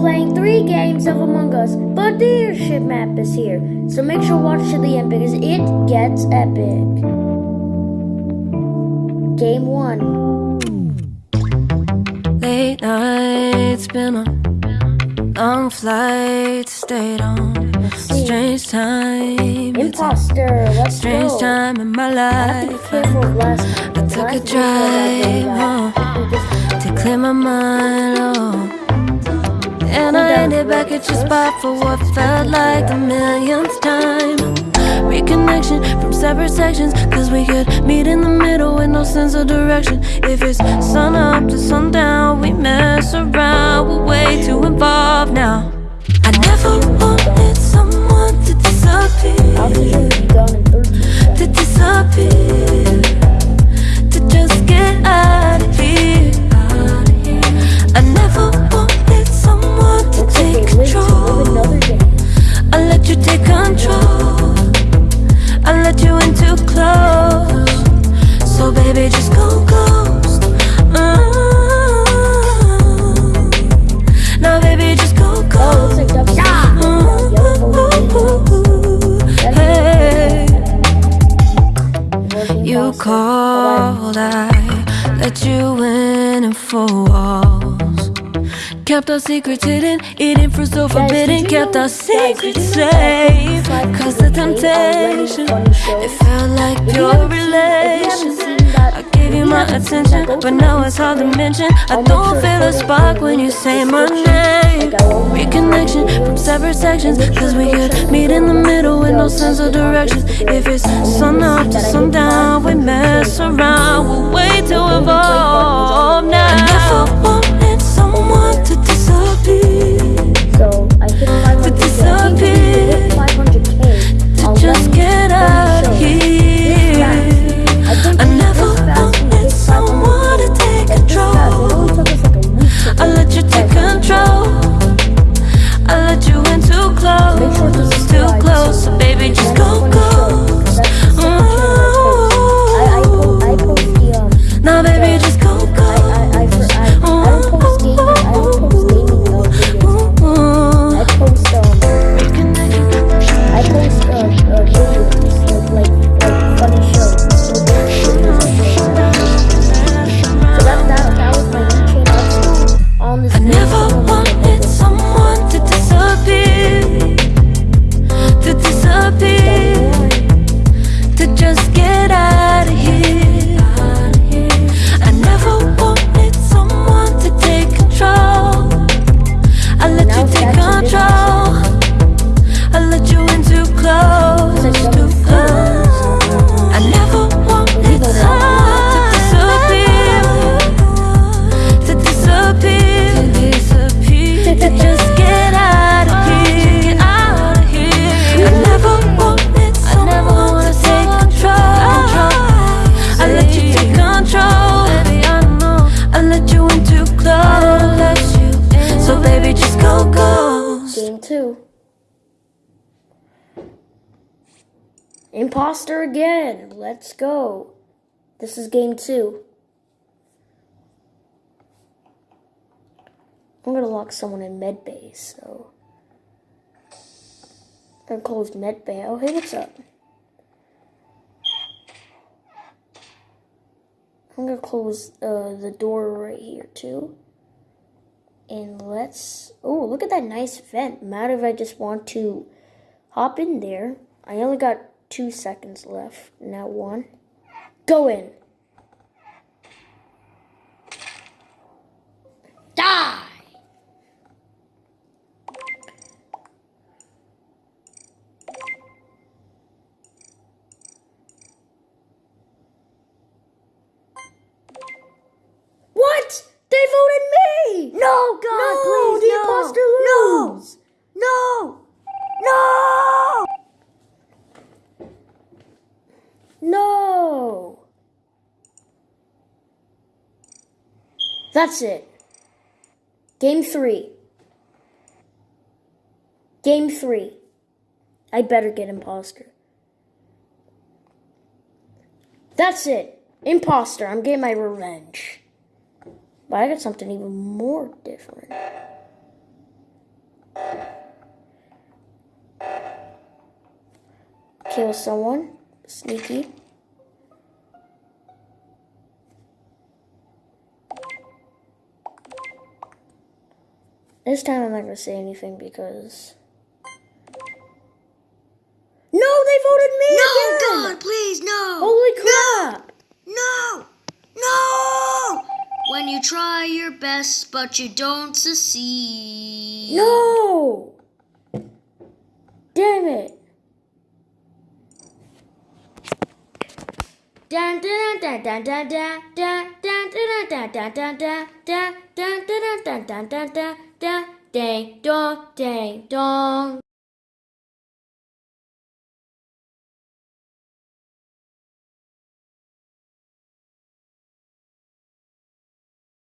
playing three games of Among Us, but the airship map is here. So make sure to watch to the end because it gets epic. Game one. Late nights, been on long flights, stayed on. Strange time, a Imposter, let's strange go. time in my I have to be life. careful of last time. I took a Last time I drive home to clear my mind. Oh. And I ended back at your spot for what felt like the millionth time. Reconnection from separate sections, cause we could meet in the middle with no sense of direction. If it's sun up to sundown, we mess around, we're way too involved now. I never wanted someone to disappear How could you be gone in 13 to disappear, So baby, just go ghost. Mm. Now baby, just go Oh, ghost. Dubs. Hey. You called, I let you in and four walls. Kept our secrets hidden, eating fruit so forbidden. Kept our secrets safe. Cause the K are running temptation, it felt like pure haven't gave you my attention, but now it's hard to mention. I don't feel a spark when you say my name. Like I won't- Reconnection from separate sections, cause we could meet in the middle with no sense of direction. If it's sun up to sundown, we mess around, we're way too involved now. Imposter again. Let's go. This is game two. I'm gonna lock someone in med bay, so. Gonna close med bay. Oh, hey, what's up? I'm gonna close uh, the door right here, too. And let's. Oh, look at that nice vent. Matter if I just want to hop in there. I only got two seconds left. Now one. Go in. Die! That's it. Game three. Game three. I better get imposter. That's it. Imposter. I'm getting my revenge. But I got something even more different. Kill someone. Sneaky. This time I'm not gonna say anything because. No, they voted me No, again! God, please, no. Holy crap! No! No! When you try your best, but you don't succeed. No! Damn it! Dun dun dun dun dun dun dun dun dun dun dun dun dun dun dun dun dun dun dun da, day, da, day, dong.